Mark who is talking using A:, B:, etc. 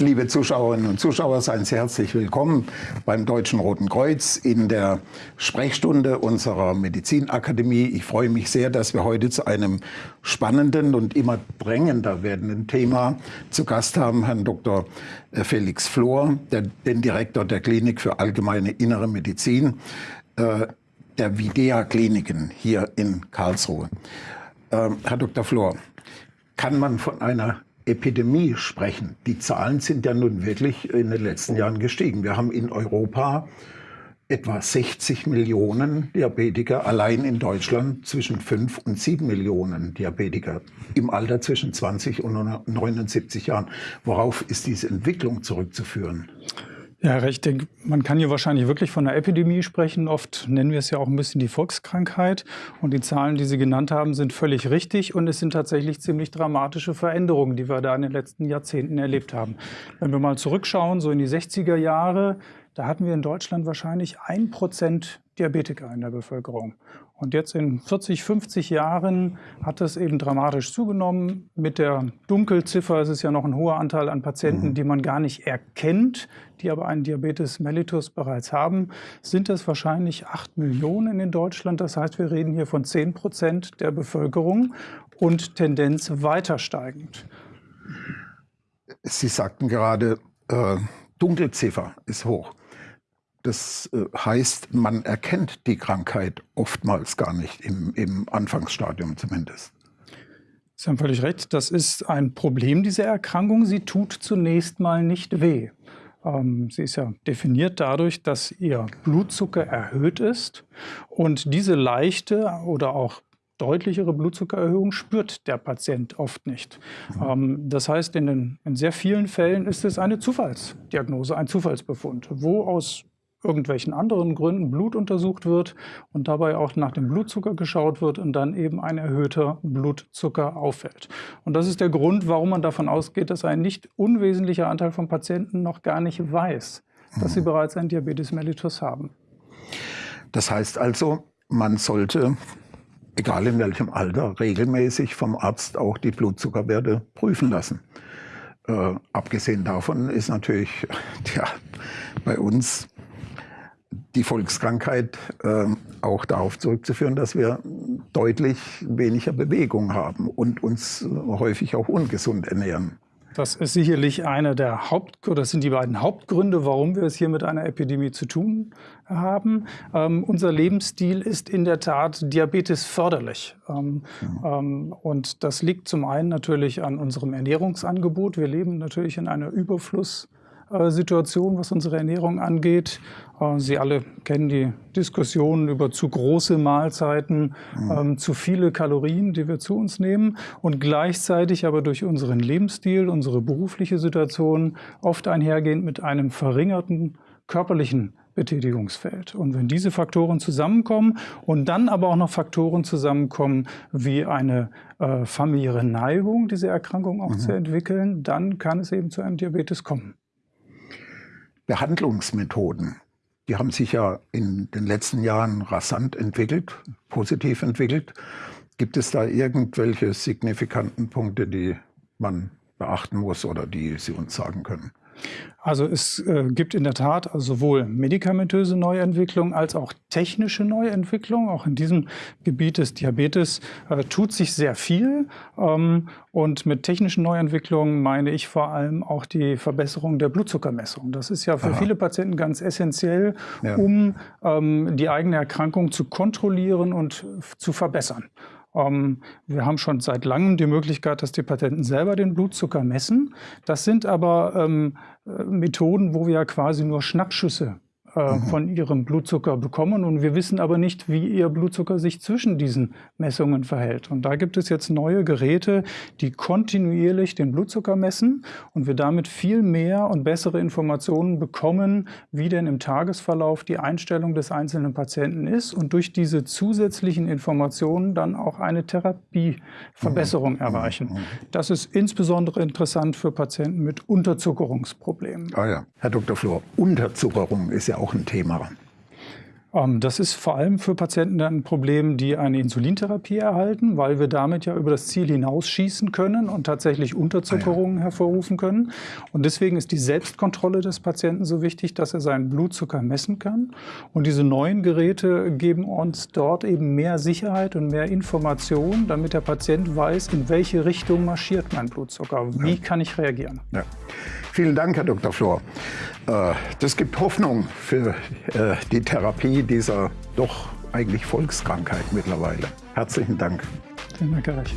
A: Liebe Zuschauerinnen und Zuschauer, seien Sie herzlich willkommen beim Deutschen Roten Kreuz in der Sprechstunde unserer Medizinakademie. Ich freue mich sehr, dass wir heute zu einem spannenden und immer drängender werdenden Thema zu Gast haben Herrn Dr. Äh, Felix Flor, der, den Direktor der Klinik für allgemeine innere Medizin äh, der Videa Kliniken hier in Karlsruhe. Äh, Herr Dr. Flor, kann man von einer Epidemie sprechen. Die Zahlen sind ja nun wirklich in den letzten Jahren gestiegen. Wir haben in Europa etwa 60 Millionen Diabetiker, allein in Deutschland zwischen 5 und 7 Millionen Diabetiker im Alter zwischen 20 und 79 Jahren. Worauf ist diese Entwicklung zurückzuführen?
B: Ja, ich denke, man kann hier wahrscheinlich wirklich von einer Epidemie sprechen. Oft nennen wir es ja auch ein bisschen die Volkskrankheit. Und die Zahlen, die Sie genannt haben, sind völlig richtig. Und es sind tatsächlich ziemlich dramatische Veränderungen, die wir da in den letzten Jahrzehnten erlebt haben. Wenn wir mal zurückschauen, so in die 60er Jahre, da hatten wir in Deutschland wahrscheinlich ein Prozent Diabetiker in der Bevölkerung. Und jetzt in 40, 50 Jahren hat das eben dramatisch zugenommen. Mit der Dunkelziffer ist es ja noch ein hoher Anteil an Patienten, mhm. die man gar nicht erkennt, die aber einen Diabetes mellitus bereits haben. Sind das wahrscheinlich 8 Millionen in Deutschland. Das heißt, wir reden hier von 10 Prozent der Bevölkerung und Tendenz weiter steigend.
A: Sie sagten gerade, äh, Dunkelziffer ist hoch. Das äh, heißt, man erkennt die Krankheit oftmals gar nicht, im, im Anfangsstadium zumindest.
B: Sie haben völlig recht. Das ist ein Problem dieser Erkrankung. Sie tut zunächst mal nicht weh. Ähm, sie ist ja definiert dadurch, dass ihr Blutzucker erhöht ist. Und diese leichte oder auch deutlichere Blutzuckererhöhung spürt der Patient oft nicht. Mhm. Ähm, das heißt, in, den, in sehr vielen Fällen ist es eine Zufallsdiagnose, ein Zufallsbefund, wo aus irgendwelchen anderen Gründen Blut untersucht wird und dabei auch nach dem Blutzucker geschaut wird und dann eben ein erhöhter Blutzucker auffällt. Und das ist der Grund, warum man davon ausgeht, dass ein nicht unwesentlicher Anteil von Patienten noch gar nicht weiß, dass sie mhm. bereits ein Diabetes mellitus haben.
A: Das heißt also, man sollte, egal in welchem Alter, regelmäßig vom Arzt auch die Blutzuckerwerte prüfen lassen. Äh, abgesehen davon ist natürlich ja, bei uns die Volkskrankheit äh, auch darauf zurückzuführen, dass wir deutlich weniger Bewegung haben und uns häufig auch ungesund ernähren.
B: Das ist sicherlich einer der Haupt oder das sind die beiden Hauptgründe, warum wir es hier mit einer Epidemie zu tun haben. Ähm, unser Lebensstil ist in der Tat Diabetes förderlich. Ähm, ja. ähm, und das liegt zum einen natürlich an unserem Ernährungsangebot. Wir leben natürlich in einer Überfluss äh, Situation, was unsere Ernährung angeht. Äh, Sie alle kennen die Diskussionen über zu große Mahlzeiten, mhm. Ähm, zu viele Kalorien, die wir zu uns nehmen und gleichzeitig aber durch unseren Lebensstil, unsere berufliche Situation oft einhergehend mit einem verringerten körperlichen Betätigungsfeld. Und wenn diese Faktoren zusammenkommen und dann aber auch noch Faktoren zusammenkommen wie eine äh, familiäre Neigung, diese Erkrankung auch mhm. zu entwickeln, dann kann es eben zu einem Diabetes kommen.
A: Behandlungsmethoden, die haben sich ja in den letzten Jahren rasant entwickelt, positiv entwickelt. Gibt es da irgendwelche signifikanten Punkte, die man beachten muss oder die Sie uns sagen können?
B: Also es äh, gibt in der Tat sowohl medikamentöse Neuentwicklung als auch technische Neuentwicklung. Auch in diesem Gebiet des Diabetes äh, tut sich sehr viel. Ähm, und mit technischen Neuentwicklungen meine ich vor allem auch die Verbesserung der Blutzuckermessung. Das ist ja für Aha. viele Patienten ganz essentiell, ja. um ähm, die eigene Erkrankung zu kontrollieren und zu verbessern. Ähm, wir haben schon seit langem die Möglichkeit, dass die Patienten selber den Blutzucker messen. Das sind aber ähm, äh, Methoden, wo wir quasi nur Schnappschüsse äh, mhm. von ihrem Blutzucker bekommen. Und wir wissen aber nicht, wie ihr Blutzucker sich zwischen diesen Messungen verhält. Und da gibt es jetzt neue Geräte, die kontinuierlich den Blutzucker messen und wir damit viel mehr und bessere Informationen bekommen, wie denn im Tagesverlauf die Einstellung des einzelnen Patienten ist und durch diese zusätzlichen Informationen dann auch eine Therapieverbesserung mhm. erreichen. Mhm. Das ist insbesondere interessant für Patienten mit Unterzuckerungsproblemen.
A: Ah ja, Herr Dr. Flor, Unterzuckerung ist ja auch auch ein Thema.
B: Ähm, das ist vor allem für Patienten ein Problem, die eine Insulintherapie erhalten, weil wir damit ja über das Ziel hinausschießen können und tatsächlich Unterzuckerungen ah, ja. hervorrufen können. Und deswegen ist die Selbstkontrolle des Patienten so wichtig, dass er seinen Blutzucker messen kann. Und diese neuen Geräte geben uns dort eben mehr Sicherheit und mehr Information, damit der Patient weiß, in welche Richtung marschiert mein Blutzucker. Wie ja. kann ich reagieren?
A: Ja. Vielen Dank, Herr Dr. Flor. Äh, das gibt Hoffnung für äh, die Therapie dieser doch eigentlich Volkskrankheit mittlerweile. Herzlichen Dank.
B: Vielen Dank, Herr Reich.